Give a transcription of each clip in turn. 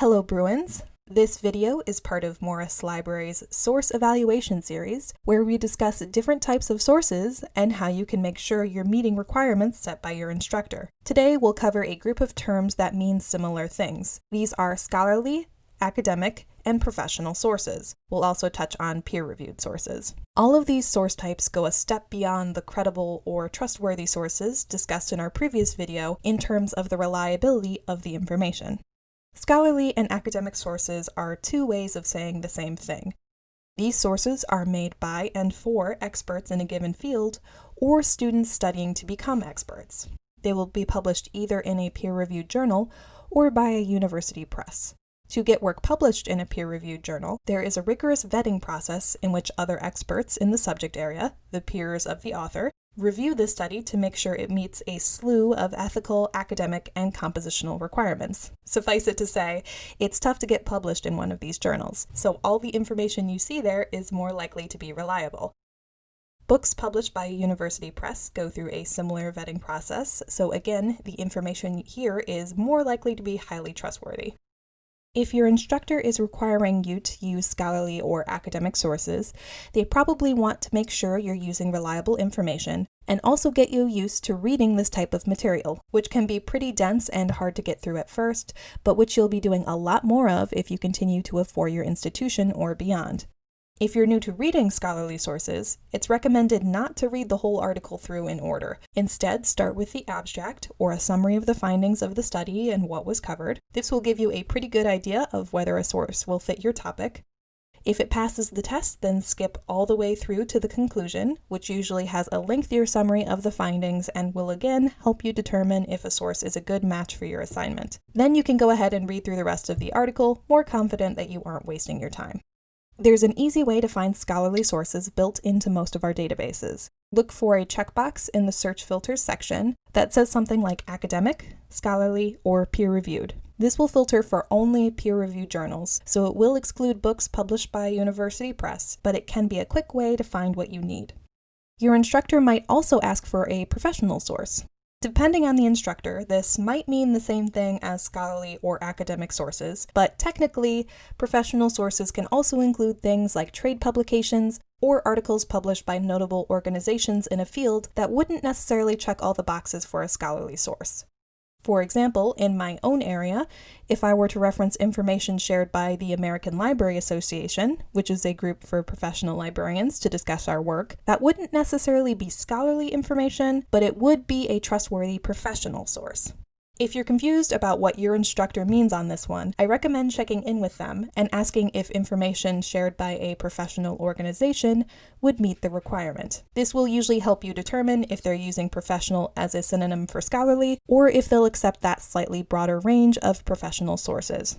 Hello Bruins! This video is part of Morris Library's Source Evaluation series, where we discuss different types of sources and how you can make sure you're meeting requirements set by your instructor. Today we'll cover a group of terms that mean similar things. These are scholarly, academic, and professional sources. We'll also touch on peer-reviewed sources. All of these source types go a step beyond the credible or trustworthy sources discussed in our previous video in terms of the reliability of the information. Scholarly and academic sources are two ways of saying the same thing. These sources are made by and for experts in a given field or students studying to become experts. They will be published either in a peer-reviewed journal or by a university press. To get work published in a peer-reviewed journal, there is a rigorous vetting process in which other experts in the subject area, the peers of the author, review the study to make sure it meets a slew of ethical, academic, and compositional requirements. Suffice it to say, it's tough to get published in one of these journals, so all the information you see there is more likely to be reliable. Books published by a university press go through a similar vetting process, so again, the information here is more likely to be highly trustworthy. If your instructor is requiring you to use scholarly or academic sources, they probably want to make sure you're using reliable information and also get you used to reading this type of material, which can be pretty dense and hard to get through at first, but which you'll be doing a lot more of if you continue to a four-year institution or beyond. If you're new to reading scholarly sources, it's recommended not to read the whole article through in order. Instead, start with the abstract, or a summary of the findings of the study and what was covered. This will give you a pretty good idea of whether a source will fit your topic. If it passes the test, then skip all the way through to the conclusion, which usually has a lengthier summary of the findings and will again help you determine if a source is a good match for your assignment. Then you can go ahead and read through the rest of the article, more confident that you aren't wasting your time. There's an easy way to find scholarly sources built into most of our databases. Look for a checkbox in the search filters section that says something like academic, scholarly, or peer-reviewed. This will filter for only peer-reviewed journals, so it will exclude books published by university press, but it can be a quick way to find what you need. Your instructor might also ask for a professional source. Depending on the instructor, this might mean the same thing as scholarly or academic sources, but technically, professional sources can also include things like trade publications or articles published by notable organizations in a field that wouldn't necessarily check all the boxes for a scholarly source. For example, in my own area, if I were to reference information shared by the American Library Association, which is a group for professional librarians to discuss our work, that wouldn't necessarily be scholarly information, but it would be a trustworthy professional source. If you're confused about what your instructor means on this one, I recommend checking in with them and asking if information shared by a professional organization would meet the requirement. This will usually help you determine if they're using professional as a synonym for scholarly, or if they'll accept that slightly broader range of professional sources.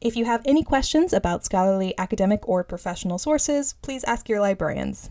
If you have any questions about scholarly, academic, or professional sources, please ask your librarians.